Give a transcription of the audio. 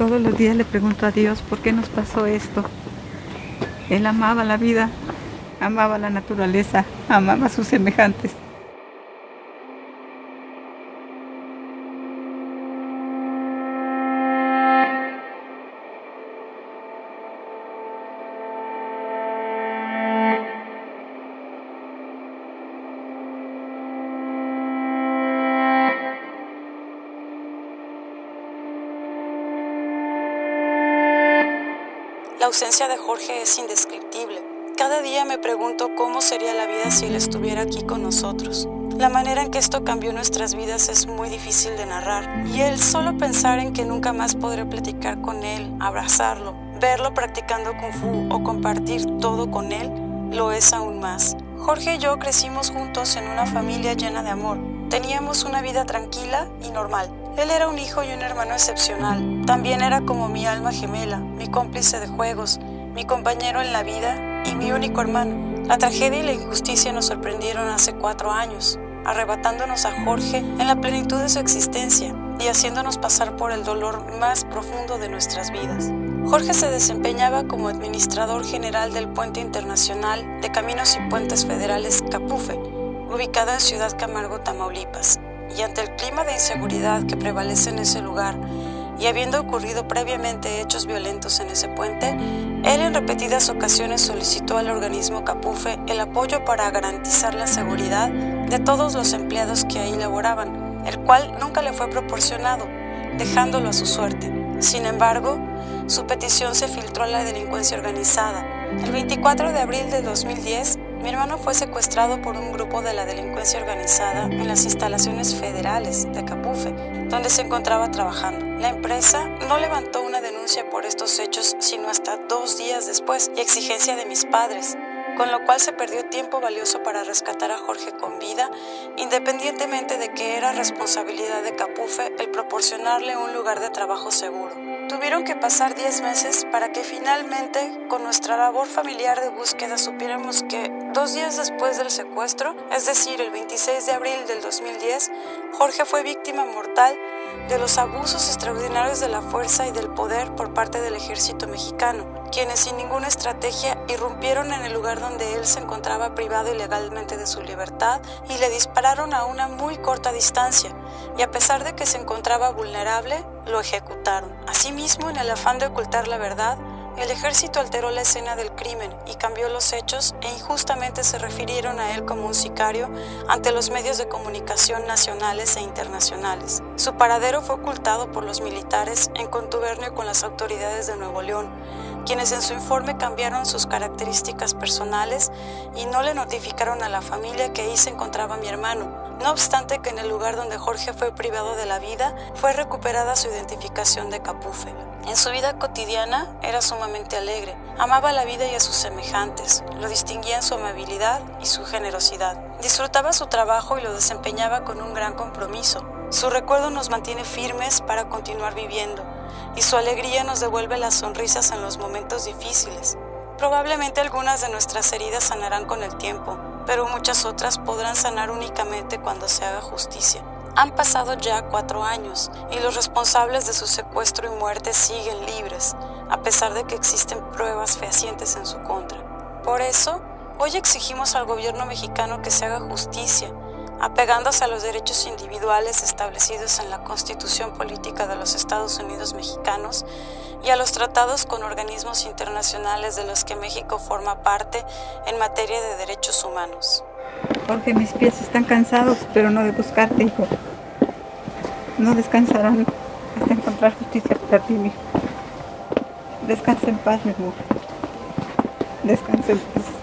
Todos los días le pregunto a Dios por qué nos pasó esto. Él amaba la vida, amaba la naturaleza, amaba a sus semejantes. Ausencia de Jorge es indescriptible. Cada día me pregunto cómo sería la vida si él estuviera aquí con nosotros. La manera en que esto cambió nuestras vidas es muy difícil de narrar. Y el solo pensar en que nunca más podré platicar con él, abrazarlo, verlo practicando kung fu o compartir todo con él, lo es aún más. Jorge y yo crecimos juntos en una familia llena de amor. Teníamos una vida tranquila y normal. Él era un hijo y un hermano excepcional. También era como mi alma gemela, mi cómplice de juegos, mi compañero en la vida y mi único hermano. La tragedia y la injusticia nos sorprendieron hace cuatro años, arrebatándonos a Jorge en la plenitud de su existencia y haciéndonos pasar por el dolor más profundo de nuestras vidas. Jorge se desempeñaba como administrador general del Puente Internacional de Caminos y Puentes Federales Capufe, ubicado en Ciudad Camargo, Tamaulipas y ante el clima de inseguridad que prevalece en ese lugar, y habiendo ocurrido previamente hechos violentos en ese puente, él en repetidas ocasiones solicitó al organismo Capufe el apoyo para garantizar la seguridad de todos los empleados que ahí laboraban, el cual nunca le fue proporcionado, dejándolo a su suerte. Sin embargo, su petición se filtró a la delincuencia organizada. El 24 de abril de 2010, mi hermano fue secuestrado por un grupo de la delincuencia organizada en las instalaciones federales de Capufe, donde se encontraba trabajando. La empresa no levantó una denuncia por estos hechos sino hasta dos días después y exigencia de mis padres, con lo cual se perdió tiempo valioso para rescatar a Jorge con vida, independientemente de que era responsabilidad de Capufe el proporcionarle un lugar de trabajo seguro. Tuvieron que pasar 10 meses para que finalmente, con nuestra labor familiar de búsqueda, supiéramos que dos días después del secuestro, es decir, el 26 de abril del 2010, Jorge fue víctima mortal de los abusos extraordinarios de la fuerza y del poder por parte del ejército mexicano quienes sin ninguna estrategia irrumpieron en el lugar donde él se encontraba privado ilegalmente de su libertad y le dispararon a una muy corta distancia, y a pesar de que se encontraba vulnerable, lo ejecutaron. Asimismo, en el afán de ocultar la verdad, el ejército alteró la escena del crimen y cambió los hechos e injustamente se refirieron a él como un sicario ante los medios de comunicación nacionales e internacionales. Su paradero fue ocultado por los militares en contubernio con las autoridades de Nuevo León, quienes en su informe cambiaron sus características personales y no le notificaron a la familia que ahí se encontraba mi hermano, no obstante que en el lugar donde Jorge fue privado de la vida, fue recuperada su identificación de Capufe. En su vida cotidiana era sumamente alegre, amaba la vida y a sus semejantes, lo distinguía en su amabilidad y su generosidad. Disfrutaba su trabajo y lo desempeñaba con un gran compromiso. Su recuerdo nos mantiene firmes para continuar viviendo y su alegría nos devuelve las sonrisas en los momentos difíciles. Probablemente algunas de nuestras heridas sanarán con el tiempo, pero muchas otras podrán sanar únicamente cuando se haga justicia. Han pasado ya cuatro años y los responsables de su secuestro y muerte siguen libres, a pesar de que existen pruebas fehacientes en su contra. Por eso, hoy exigimos al gobierno mexicano que se haga justicia apegándose a los derechos individuales establecidos en la Constitución Política de los Estados Unidos Mexicanos y a los tratados con organismos internacionales de los que México forma parte en materia de derechos humanos. Jorge, mis pies están cansados, pero no de buscarte, hijo. No descansarán hasta encontrar justicia para ti, hijo. Descansa en paz, mi amor. Descansa en paz.